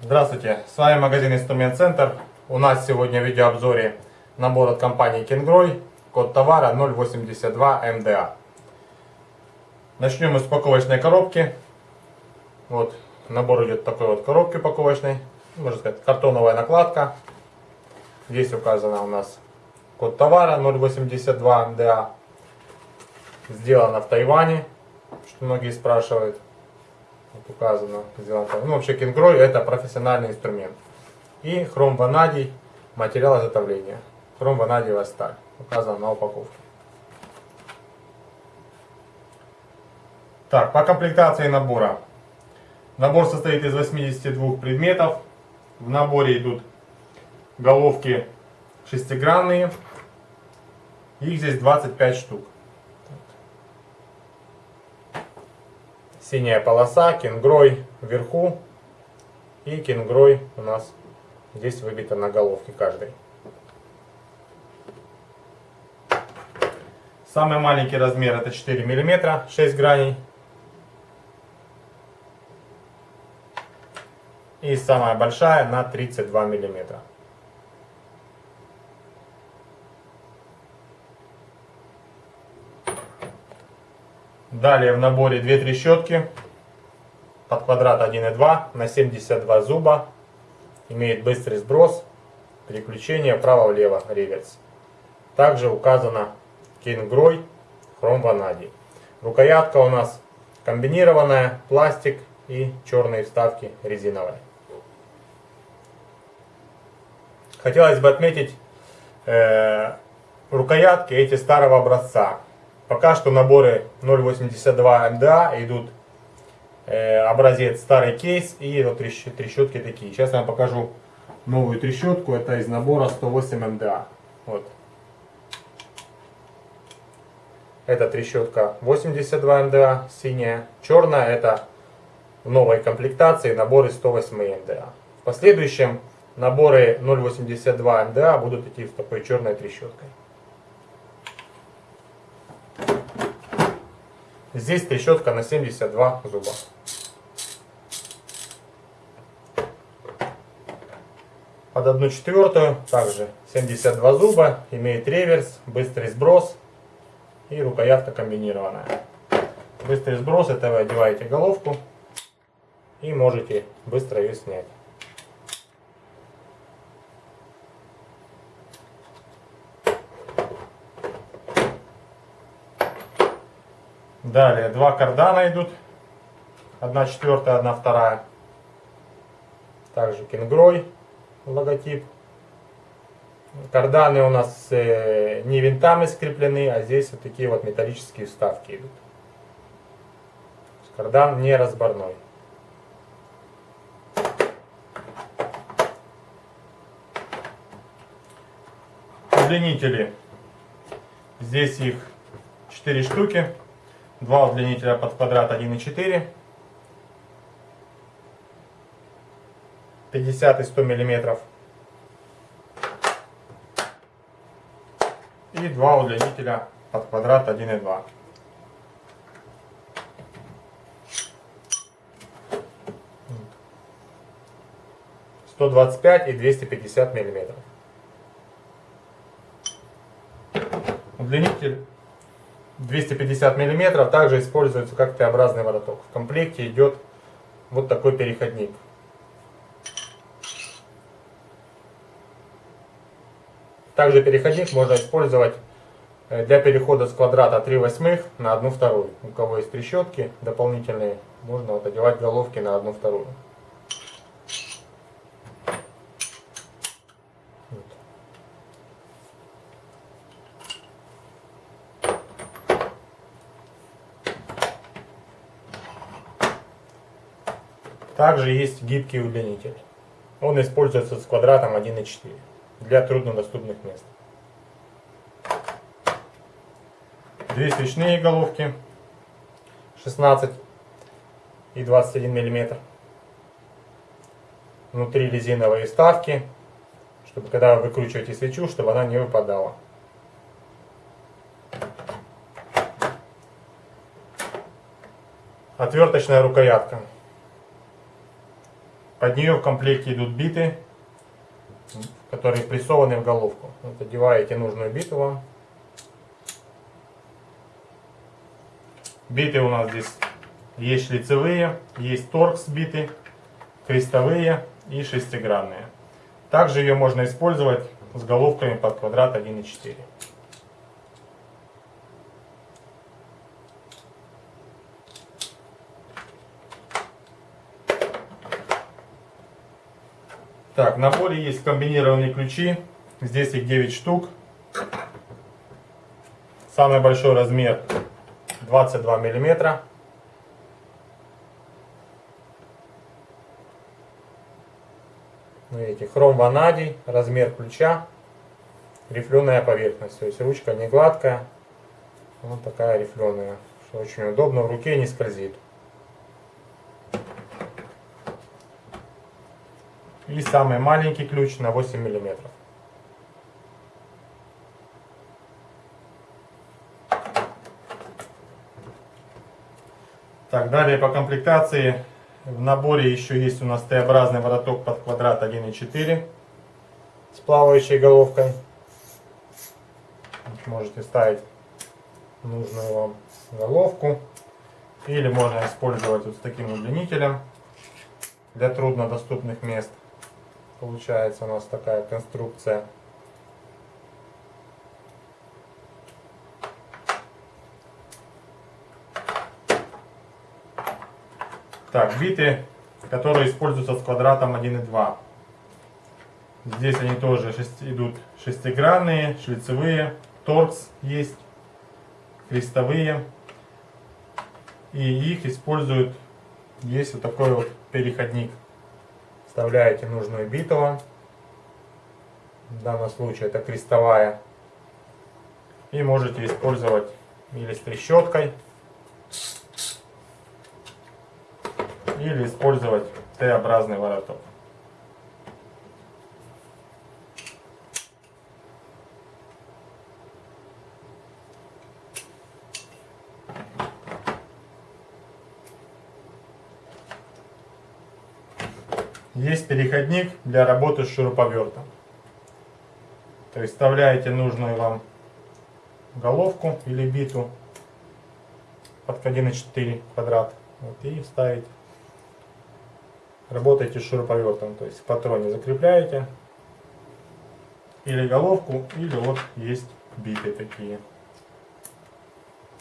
Здравствуйте, с вами магазин Инструмент Центр. У нас сегодня в видеообзоре набор от компании Кенгрой, код товара 082 МДА. Начнем мы с упаковочной коробки. Вот набор идет такой вот коробки упаковочной, можно сказать картоновая накладка. Здесь указано у нас код товара 082 МДА. Сделано в Тайване, что многие спрашивают. Вот указано, сделано. Ну, вообще Кенгрой это профессиональный инструмент. И хром ванадий, материал изготовления. Хром ванадиевая сталь. Указано на упаковке. Так, по комплектации набора. Набор состоит из 82 предметов. В наборе идут головки шестигранные. Их здесь 25 штук. Синяя полоса, кенгрой вверху. И кенгрой у нас здесь выбита на головке каждой. Самый маленький размер это 4 мм, 6 граней. И самая большая на 32 миллиметра. Далее в наборе две трещотки под квадрат 1,2 на 72 зуба. Имеет быстрый сброс, переключение вправо-влево, реверс. Также указано Кингрой хром ванадий. Рукоятка у нас комбинированная, пластик и черные вставки резиновые. Хотелось бы отметить э, рукоятки эти старого образца. Пока что наборы 0.82 МДА идут э, образец старый кейс и вот трещотки такие. Сейчас я вам покажу новую трещотку. Это из набора 108 МДА. Вот. Это трещотка 82 МДА, синяя. Черная это в новой комплектации наборы 108 МДА. В последующем наборы 0.82 МДА будут идти с такой черной трещоткой. Здесь трещотка на 72 зуба. Под одну четвертую также 72 зуба, имеет реверс, быстрый сброс и рукоятка комбинированная. Быстрый сброс, это вы одеваете головку и можете быстро ее снять. Далее два кардана идут. Одна четвертая, одна вторая. Также кенгрой логотип. Карданы у нас э, не винтами скреплены, а здесь вот такие вот металлические вставки идут. Кардан не разборной. Удлинители. Здесь их 4 штуки. Два удлинителя под квадрат 1,4. 50 и 100 миллиметров. И два удлинителя под квадрат 1,2. Сто двадцать пять и двести пятьдесят миллиметров. Удлинитель 250 мм также используется как Т-образный вороток. В комплекте идет вот такой переходник. Также переходник можно использовать э, для перехода с квадрата 3 восьмых на 1 вторую. У кого есть трещотки дополнительные, можно вот одевать головки на 1 вторую. Также есть гибкий удлинитель. Он используется с квадратом 1,4 для труднодоступных мест. Две свечные головки 16 и 21 мм. внутри резиновые вставки, чтобы когда вы выкручиваете свечу, чтобы она не выпадала. Отверточная рукоятка. Под нее в комплекте идут биты, которые прессованы в головку. Вот одеваете нужную биту вам. Биты у нас здесь есть шлицевые, есть торкс биты, крестовые и шестигранные. Также ее можно использовать с головками под квадрат 1,4. Так, в наборе есть комбинированные ключи. Здесь их 9 штук. Самый большой размер 22 миллиметра. Видите, хром ванадий, размер ключа, рифленая поверхность. То есть ручка не гладкая, вот такая рифленая, что очень удобно, в руке не скользит. И самый маленький ключ на 8 миллиметров. Так, далее по комплектации. В наборе еще есть у нас Т-образный вороток под квадрат 1,4 с плавающей головкой. Можете ставить нужную вам головку. Или можно использовать вот с таким удлинителем для труднодоступных мест. Получается у нас такая конструкция. Так, биты, которые используются с квадратом 1,2. Здесь они тоже шести, идут шестигранные, шлицевые, торкс есть, крестовые. И их используют, есть вот такой вот переходник вставляете нужную биту. В данном случае это крестовая. И можете использовать или с трещоткой, или использовать Т-образный вороток. Есть переходник для работы с шуруповертом. То есть вставляете нужную вам головку или биту под 1,4 квадрат вот, и вставите. Работаете с шуруповертом, то есть в патроне закрепляете или головку, или вот есть биты такие.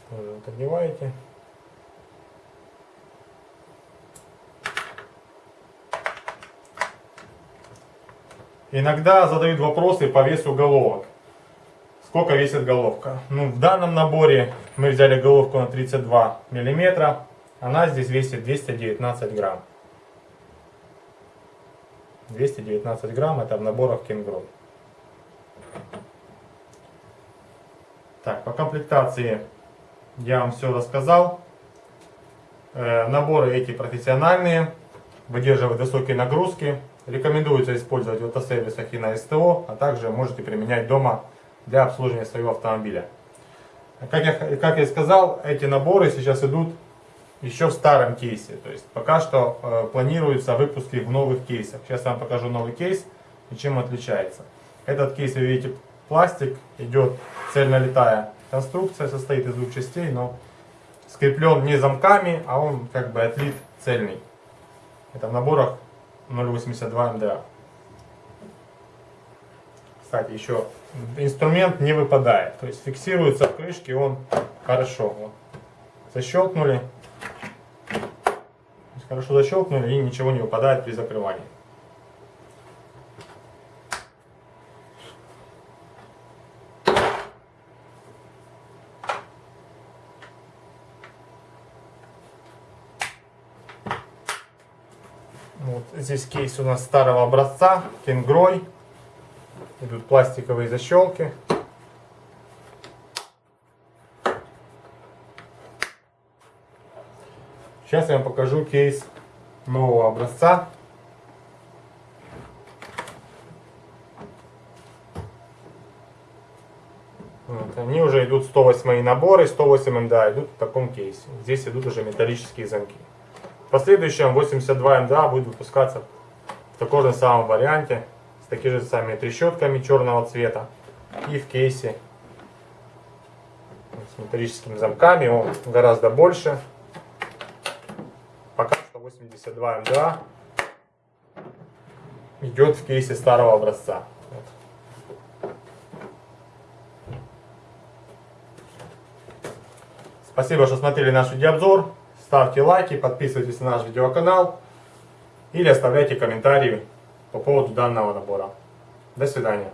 Вот, одеваете. Иногда задают вопросы по весу головок. Сколько весит головка? Ну, в данном наборе мы взяли головку на 32 миллиметра. Она здесь весит 219 грамм. 219 грамм это в наборах Кенгрой. Так, по комплектации я вам все рассказал. Э, наборы эти профессиональные, выдерживают высокие нагрузки. Рекомендуется использовать в автосервисах и на СТО, а также можете применять дома для обслуживания своего автомобиля. Как я, как я сказал, эти наборы сейчас идут еще в старом кейсе. То есть пока что э, планируются выпуски в новых кейсах. Сейчас я вам покажу новый кейс и чем отличается. Этот кейс, вы видите, пластик, идет цельнолитая конструкция, состоит из двух частей, но скреплен не замками, а он как бы отлит цельный. Это в наборах 0,82 МДА. Кстати, еще инструмент не выпадает. То есть фиксируется в крышке он хорошо. Вот. Защелкнули. Хорошо защелкнули и ничего не выпадает при закрывании. здесь кейс у нас старого образца, кенгрой. Идут пластиковые защелки. Сейчас я вам покажу кейс нового образца. Вот, они уже идут 108 наборы, 108 МДА идут в таком кейсе. Здесь идут уже металлические замки. В последующем 82 МДА будет выпускаться в таком же самом варианте, с такими же самыми трещотками черного цвета и в кейсе с металлическими замками, он гораздо больше. Пока что 82 МДА идет в кейсе старого образца. Спасибо, что смотрели наш видеообзор. Ставьте лайки, подписывайтесь на наш видеоканал или оставляйте комментарии по поводу данного набора. До свидания.